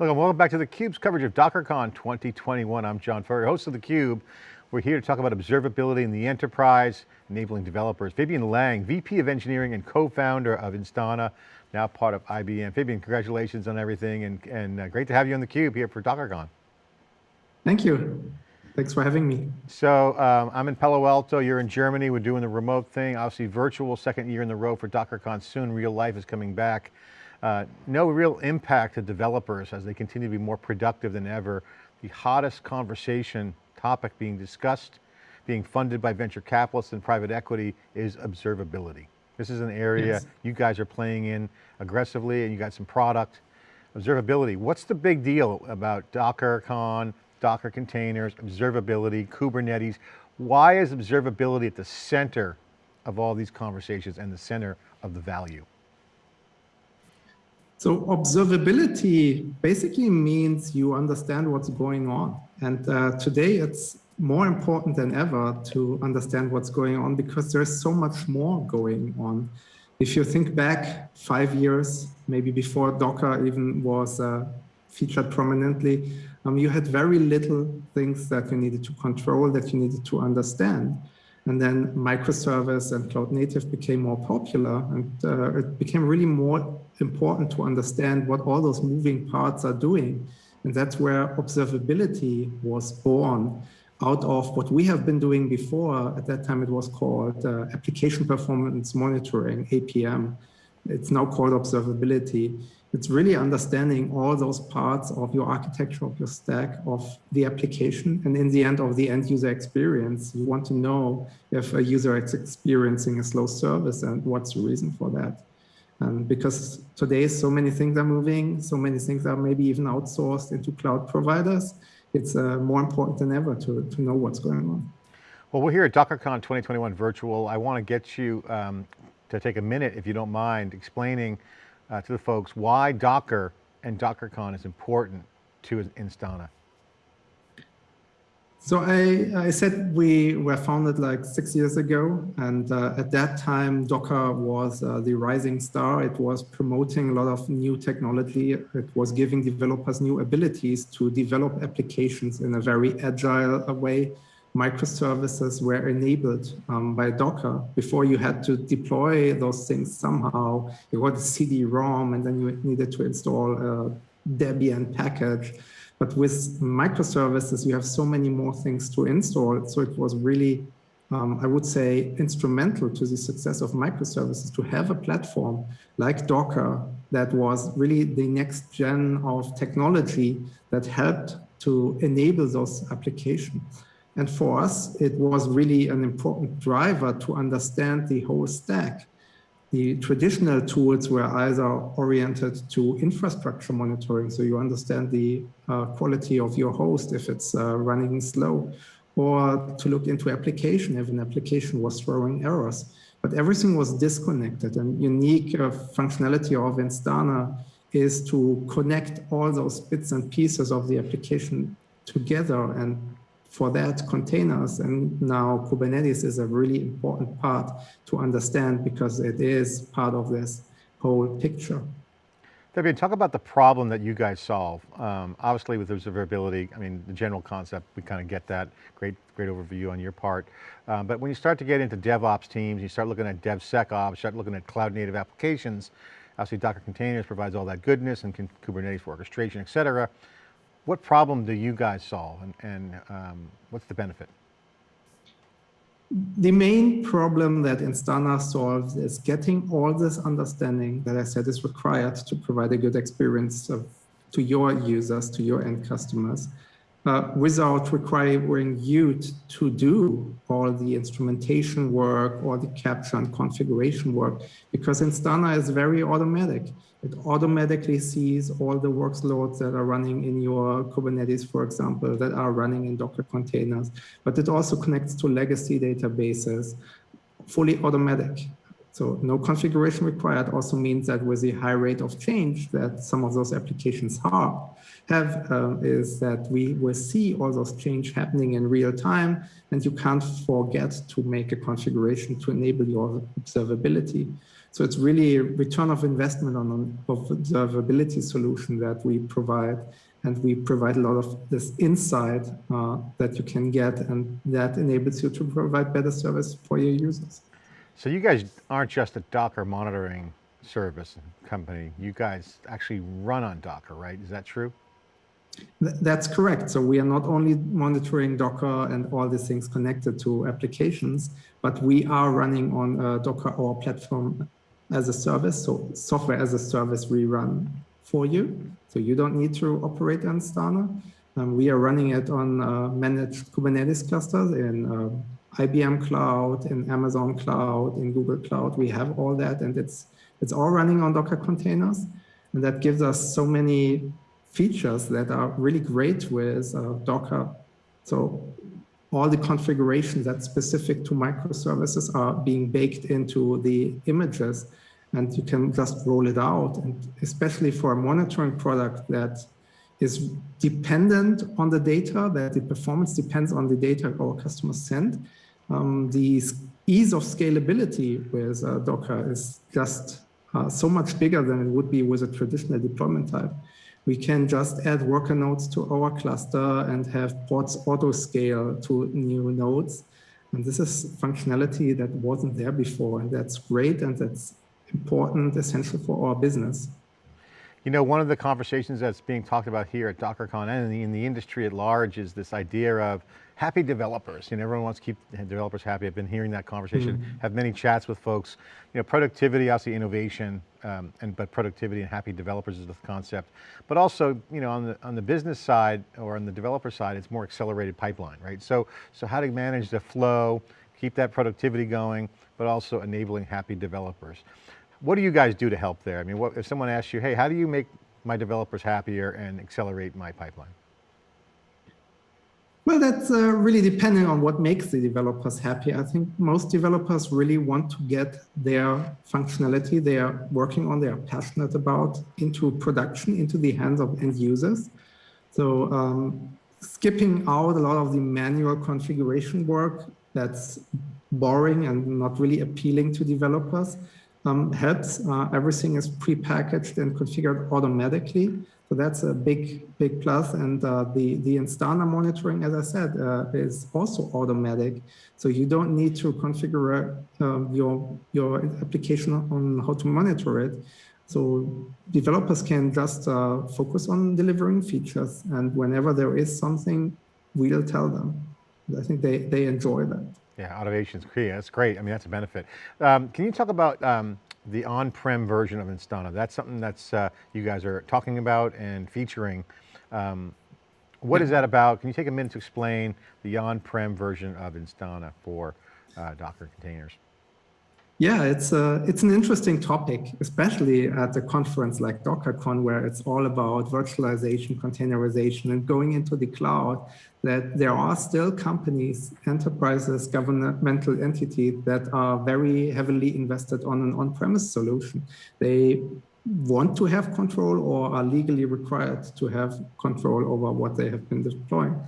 Welcome, welcome back to theCUBE's coverage of DockerCon 2021. I'm John Furrier, host of theCUBE. We're here to talk about observability in the enterprise, enabling developers. Fabian Lange, VP of Engineering and co-founder of Instana, now part of IBM. Fabian, congratulations on everything and, and uh, great to have you on theCUBE here for DockerCon. Thank you. Thanks for having me. So um, I'm in Palo Alto, you're in Germany, we're doing the remote thing, obviously virtual, second year in the row for DockerCon, soon real life is coming back. Uh, no real impact to developers as they continue to be more productive than ever. The hottest conversation topic being discussed, being funded by venture capitalists and private equity is observability. This is an area yes. you guys are playing in aggressively and you got some product. Observability, what's the big deal about DockerCon, Docker containers, observability, Kubernetes? Why is observability at the center of all these conversations and the center of the value? So observability basically means you understand what's going on. And uh, today it's more important than ever to understand what's going on because there's so much more going on. If you think back five years, maybe before Docker even was uh, featured prominently, um, you had very little things that you needed to control, that you needed to understand. And then microservice and cloud native became more popular and uh, it became really more important to understand what all those moving parts are doing. And that's where observability was born out of what we have been doing before. At that time, it was called uh, application performance monitoring, APM. It's now called observability. It's really understanding all those parts of your architecture, of your stack, of the application, and in the end of the end user experience. You want to know if a user is experiencing a slow service and what's the reason for that. And because today so many things are moving, so many things are maybe even outsourced into cloud providers, it's uh, more important than ever to, to know what's going on. Well, we're here at DockerCon 2021 virtual. I want to get you um, to take a minute, if you don't mind, explaining uh, to the folks why Docker and DockerCon is important to Instana. So I, I said we were founded like six years ago, and uh, at that time, Docker was uh, the rising star. It was promoting a lot of new technology. It was giving developers new abilities to develop applications in a very agile way. Microservices were enabled um, by Docker. Before you had to deploy those things somehow, you got a CD-ROM, and then you needed to install a Debian package. But with microservices, you have so many more things to install. So it was really, um, I would say, instrumental to the success of microservices to have a platform like Docker that was really the next gen of technology that helped to enable those applications. And for us, it was really an important driver to understand the whole stack the traditional tools were either oriented to infrastructure monitoring, so you understand the uh, quality of your host if it's uh, running slow, or to look into application if an application was throwing errors. But everything was disconnected and unique uh, functionality of Instana is to connect all those bits and pieces of the application together and for that, containers and now Kubernetes is a really important part to understand because it is part of this whole picture. Fabian, talk about the problem that you guys solve. Um, obviously with observability, I mean, the general concept, we kind of get that. Great, great overview on your part. Um, but when you start to get into DevOps teams, you start looking at DevSecOps, start looking at cloud native applications, obviously Docker containers provides all that goodness and Kubernetes for orchestration, et cetera. What problem do you guys solve and, and um, what's the benefit? The main problem that Instana solves is getting all this understanding that I said is required to provide a good experience of, to your users, to your end customers, uh, without requiring you to do all the instrumentation work or the capture and configuration work, because Instana is very automatic. It automatically sees all the workloads that are running in your Kubernetes, for example, that are running in Docker containers, but it also connects to legacy databases, fully automatic. So no configuration required also means that with the high rate of change that some of those applications have, um, is that we will see all those change happening in real time and you can't forget to make a configuration to enable your observability. So it's really a return of investment on an observability solution that we provide and we provide a lot of this insight uh, that you can get and that enables you to provide better service for your users. So you guys aren't just a Docker monitoring service company. You guys actually run on Docker, right? Is that true? That's correct. So we are not only monitoring Docker and all these things connected to applications, but we are running on uh, Docker or platform as a service. So software as a service we run for you. So you don't need to operate on Instana. Um, we are running it on uh, managed Kubernetes clusters in uh, IBM Cloud, in Amazon Cloud, in Google Cloud. We have all that and it's, it's all running on Docker containers. And that gives us so many features that are really great with uh, Docker. So all the configurations that's specific to microservices are being baked into the images and you can just roll it out. And especially for a monitoring product that is dependent on the data, that the performance depends on the data our customers send. Um, the ease of scalability with uh, Docker is just uh, so much bigger than it would be with a traditional deployment type. We can just add worker nodes to our cluster and have pods auto scale to new nodes. And this is functionality that wasn't there before. And that's great. And that's important, essential for our business. You know, one of the conversations that's being talked about here at DockerCon and in the, in the industry at large is this idea of happy developers. You know, everyone wants to keep developers happy. I've been hearing that conversation, mm -hmm. have many chats with folks. You know, productivity, obviously innovation, um, and but productivity and happy developers is the concept. But also, you know, on the on the business side or on the developer side, it's more accelerated pipeline, right? So, so how to manage the flow, keep that productivity going, but also enabling happy developers. What do you guys do to help there? I mean, what, if someone asks you, hey, how do you make my developers happier and accelerate my pipeline? Well, that's uh, really depending on what makes the developers happy. I think most developers really want to get their functionality they are working on, they are passionate about, into production, into the hands of end users. So um, skipping out a lot of the manual configuration work that's boring and not really appealing to developers um, helps. Uh, everything is pre-packaged and configured automatically. So that's a big, big plus. And uh, the, the Instana monitoring, as I said, uh, is also automatic. So you don't need to configure um, your, your application on how to monitor it. So developers can just uh, focus on delivering features. And whenever there is something, we'll tell them. I think they, they enjoy that. Yeah, automation is key. That's great. I mean, that's a benefit. Um, can you talk about um, the on-prem version of Instana? That's something that's uh, you guys are talking about and featuring. Um, what yeah. is that about? Can you take a minute to explain the on-prem version of Instana for uh, Docker containers? Yeah, it's a, it's an interesting topic, especially at a conference like DockerCon, where it's all about virtualization, containerization, and going into the cloud, that there are still companies, enterprises, governmental entities that are very heavily invested on an on-premise solution. They want to have control or are legally required to have control over what they have been deploying.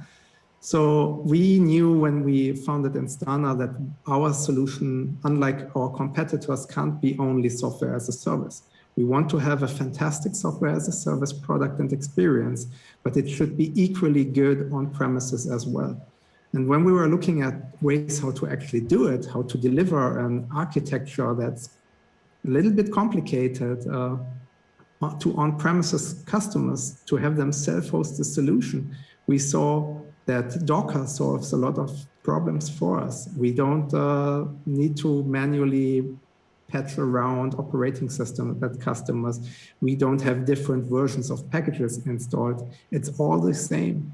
So we knew when we founded Instana that our solution, unlike our competitors, can't be only software as a service. We want to have a fantastic software as a service product and experience, but it should be equally good on premises as well. And when we were looking at ways how to actually do it, how to deliver an architecture that's a little bit complicated uh, to on-premises customers to have them self-host the solution, we saw that Docker solves a lot of problems for us. We don't uh, need to manually patch around operating system that customers. We don't have different versions of packages installed. It's all the same.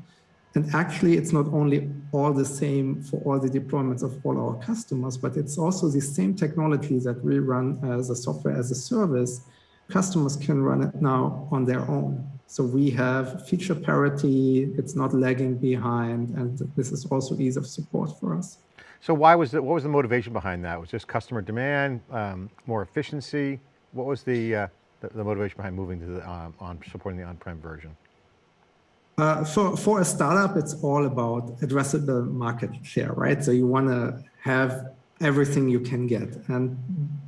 And actually, it's not only all the same for all the deployments of all our customers, but it's also the same technology that we run as a software as a service. Customers can run it now on their own. So we have feature parity, it's not lagging behind, and this is also ease of support for us. So why was it, what was the motivation behind that? Was just customer demand, um, more efficiency? What was the, uh, the, the, motivation behind moving to the, um, on supporting the on-prem version? Uh, for, for a startup, it's all about addressable market share, right? So you want to have everything you can get and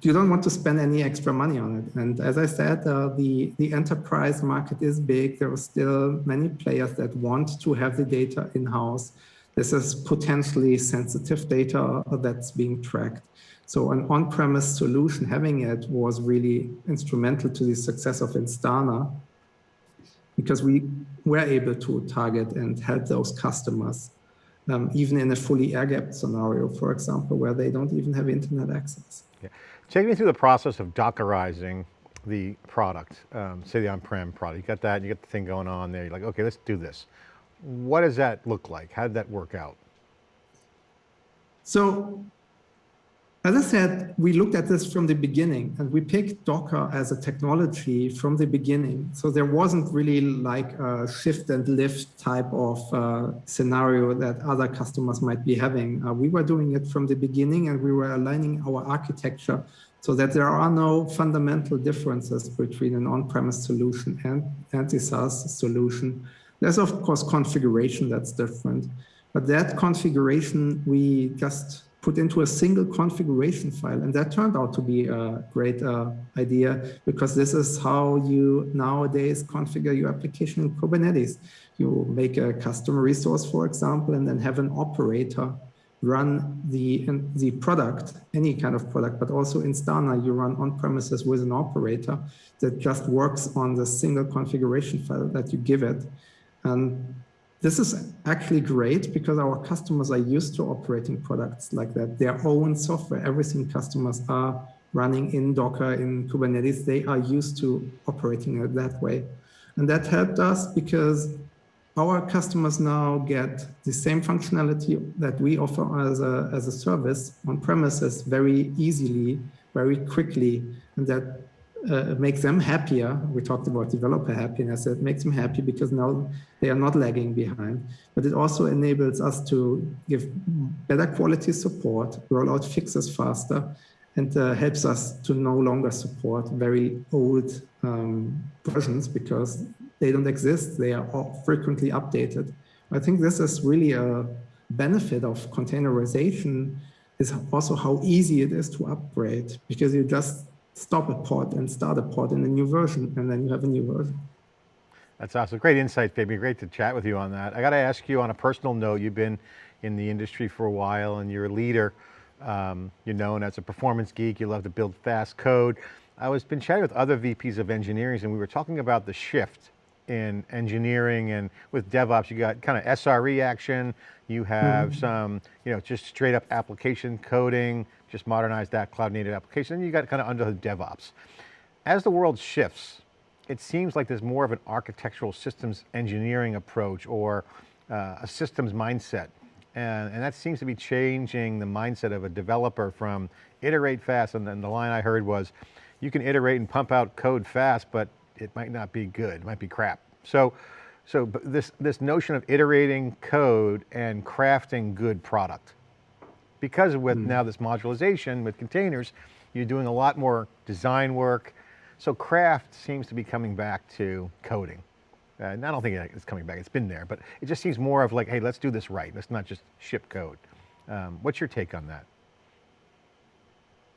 you don't want to spend any extra money on it. And as I said, uh, the, the enterprise market is big. There are still many players that want to have the data in-house. This is potentially sensitive data that's being tracked. So an on-premise solution, having it was really instrumental to the success of Instana because we were able to target and help those customers, um, even in a fully air-gapped scenario, for example, where they don't even have internet access. Yeah. Take me through the process of Dockerizing the product, um, say the on-prem product. You got that, you got the thing going on there. You're like, okay, let's do this. What does that look like? How did that work out? So as I said, we looked at this from the beginning and we picked Docker as a technology from the beginning. So there wasn't really like a shift and lift type of uh, scenario that other customers might be having. Uh, we were doing it from the beginning and we were aligning our architecture so that there are no fundamental differences between an on-premise solution and, and the SaaS solution. There's of course configuration that's different, but that configuration we just put into a single configuration file. And that turned out to be a great uh, idea because this is how you nowadays configure your application in Kubernetes. You make a custom resource, for example, and then have an operator run the, the product, any kind of product, but also in Instana, you run on premises with an operator that just works on the single configuration file that you give it. And this is actually great because our customers are used to operating products like that. Their own software, everything customers are running in Docker, in Kubernetes, they are used to operating it that way. And that helped us because our customers now get the same functionality that we offer as a, as a service on premises very easily, very quickly, and that uh, makes them happier. We talked about developer happiness. It makes them happy because now they are not lagging behind. But it also enables us to give better quality support, roll out fixes faster, and uh, helps us to no longer support very old um, versions because they don't exist. They are frequently updated. I think this is really a benefit of containerization is also how easy it is to upgrade because you just stop a pod and start a pod in a new version, and then you have a new version. That's awesome. Great insight, Fabian. Great to chat with you on that. I got to ask you on a personal note, you've been in the industry for a while and you're a leader. Um, you're known as a performance geek. You love to build fast code. I was been chatting with other VPs of engineering and we were talking about the shift in engineering and with DevOps, you got kind of SRE action. You have mm -hmm. some, you know, just straight up application coding, just modernize that cloud native application, and you got kind of under the DevOps. As the world shifts, it seems like there's more of an architectural systems engineering approach or uh, a systems mindset. And, and, that seems to be changing the mindset of a developer from iterate fast, and then the line I heard was, you can iterate and pump out code fast, but it might not be good, it might be crap. So, so this, this notion of iterating code and crafting good product, because with mm. now this modularization with containers, you're doing a lot more design work. So craft seems to be coming back to coding. Uh, and I don't think it's coming back, it's been there, but it just seems more of like, hey, let's do this right. Let's not just ship code. Um, what's your take on that?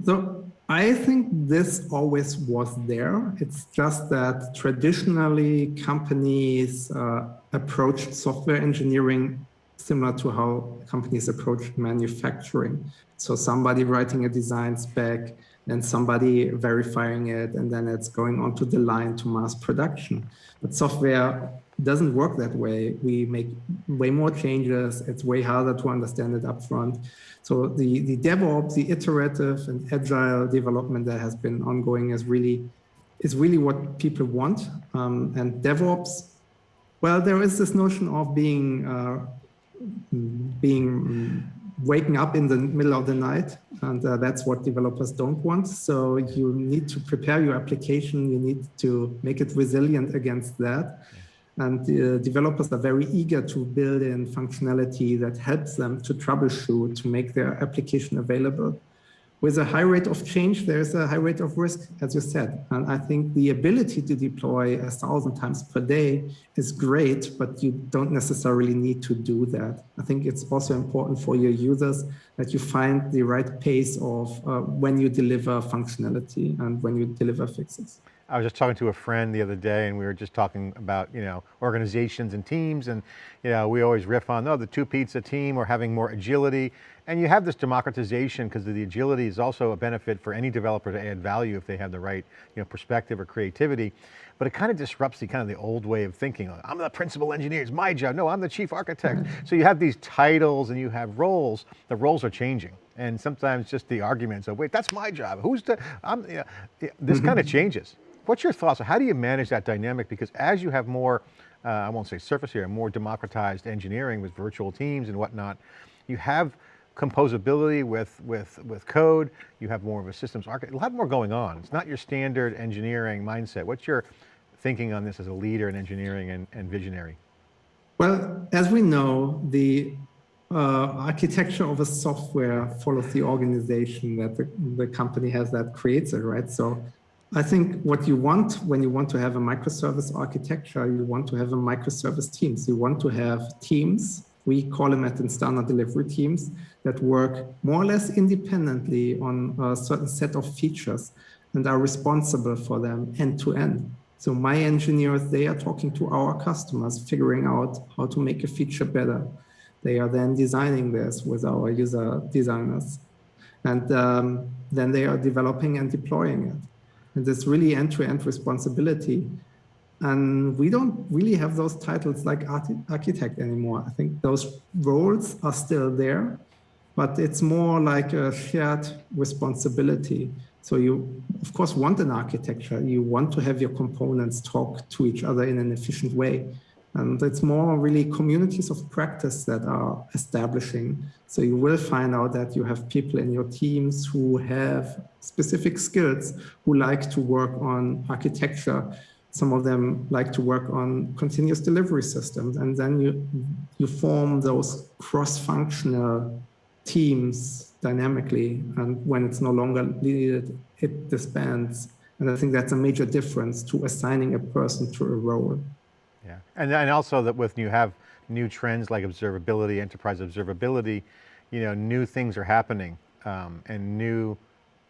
So I think this always was there. It's just that traditionally companies uh, approached software engineering similar to how companies approach manufacturing. So somebody writing a design spec and somebody verifying it, and then it's going onto the line to mass production. But software doesn't work that way. We make way more changes. It's way harder to understand it upfront. So the, the DevOps, the iterative and agile development that has been ongoing is really is really what people want. Um, and DevOps, well, there is this notion of being uh, being waking up in the middle of the night and uh, that's what developers don't want. So you need to prepare your application. You need to make it resilient against that. And the developers are very eager to build in functionality that helps them to troubleshoot, to make their application available with a high rate of change, there's a high rate of risk, as you said. And I think the ability to deploy a thousand times per day is great, but you don't necessarily need to do that. I think it's also important for your users that you find the right pace of uh, when you deliver functionality and when you deliver fixes. I was just talking to a friend the other day and we were just talking about, you know, organizations and teams and, you know, we always riff on, oh, the two pizza team or having more agility. And you have this democratization because the agility is also a benefit for any developer to add value if they have the right, you know, perspective or creativity. But it kind of disrupts the kind of the old way of thinking. I'm the principal engineer, it's my job. No, I'm the chief architect. Mm -hmm. So you have these titles and you have roles. The roles are changing. And sometimes just the arguments of, wait, that's my job. Who's the, I'm, you know, this mm -hmm. kind of changes. What's your thoughts? How do you manage that dynamic? Because as you have more, uh, I won't say surface here, more democratized engineering with virtual teams and whatnot, you have composability with, with, with code, you have more of a systems architect, a lot more going on. It's not your standard engineering mindset. What's your thinking on this as a leader in engineering and, and visionary? Well, as we know, the uh, architecture of a software follows the organization that the, the company has that creates it, right? So I think what you want when you want to have a microservice architecture, you want to have a microservice teams. You want to have teams, we call them at Instana delivery teams, that work more or less independently on a certain set of features and are responsible for them end to end. So my engineers, they are talking to our customers, figuring out how to make a feature better. They are then designing this with our user designers. And um, then they are developing and deploying it. And this really end-to-end -end responsibility. And we don't really have those titles like architect anymore. I think those roles are still there, but it's more like a shared responsibility. So you, of course, want an architecture. You want to have your components talk to each other in an efficient way. And it's more really communities of practice that are establishing. So you will find out that you have people in your teams who have specific skills, who like to work on architecture. Some of them like to work on continuous delivery systems. And then you, you form those cross-functional teams dynamically. And when it's no longer needed, it disbands. And I think that's a major difference to assigning a person to a role. Yeah, and, and also that with you have new trends like observability, enterprise observability, you know, new things are happening um, and new,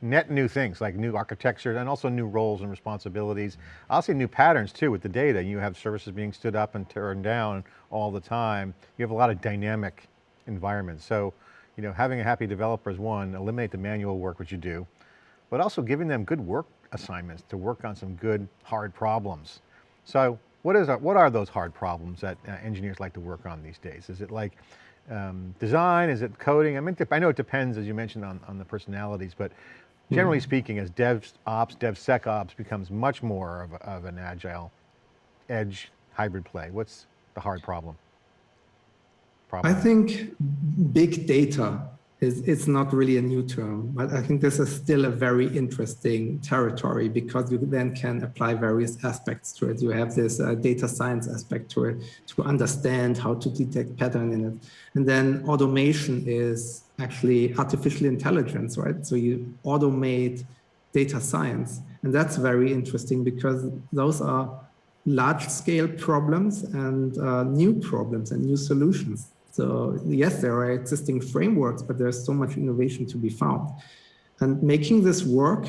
net new things like new architecture and also new roles and responsibilities. I'll say new patterns too with the data. You have services being stood up and turned down all the time. You have a lot of dynamic environments. So, you know, having a happy developer is one, eliminate the manual work, which you do, but also giving them good work assignments to work on some good hard problems. So what, is, what are those hard problems that uh, engineers like to work on these days? Is it like um, design? Is it coding? I mean, I know it depends, as you mentioned, on, on the personalities, but generally mm -hmm. speaking, as DevOps, DevSecOps becomes much more of, a, of an agile edge hybrid play, what's the hard problem? problem? I think big data is it's not really a new term, but I think this is still a very interesting territory because you then can apply various aspects to it. You have this uh, data science aspect to it to understand how to detect pattern in it. And then automation is actually artificial intelligence, right? So you automate data science. And that's very interesting because those are large scale problems and uh, new problems and new solutions so yes, there are existing frameworks, but there's so much innovation to be found. And making this work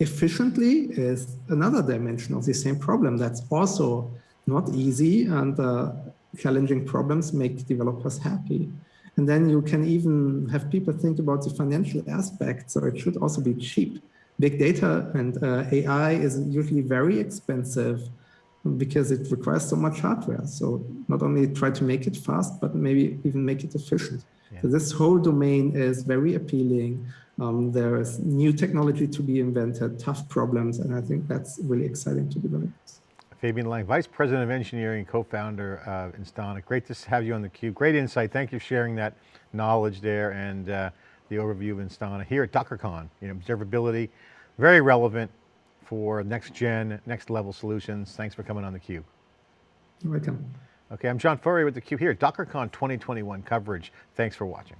efficiently is another dimension of the same problem that's also not easy and uh, challenging problems make developers happy. And then you can even have people think about the financial aspect, so it should also be cheap. Big data and uh, AI is usually very expensive because it requires so much hardware. So not only try to make it fast, but maybe even make it efficient. Yeah. So this whole domain is very appealing. Um, there is new technology to be invented, tough problems, and I think that's really exciting to develop. Fabian Lange, Vice President of Engineering, and co-founder of Instana. Great to have you on theCUBE. Great insight. Thank you for sharing that knowledge there and uh, the overview of Instana here at DockerCon. You know, observability, very relevant, for next gen, next level solutions. Thanks for coming on theCUBE. You're welcome. Okay, I'm John Furrier with theCUBE here, at DockerCon 2021 coverage. Thanks for watching.